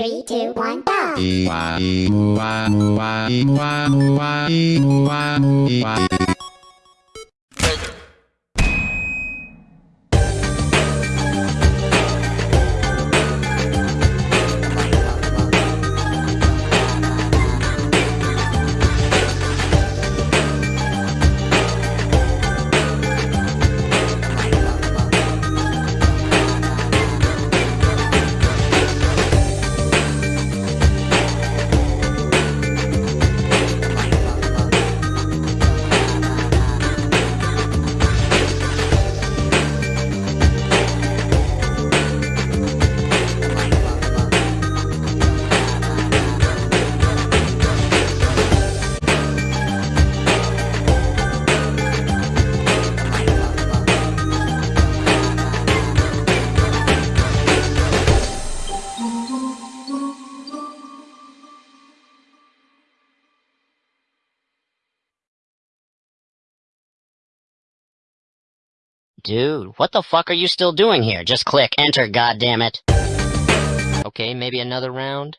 Three, two, one, go! Dude, what the fuck are you still doing here? Just click enter, goddammit. Okay, maybe another round?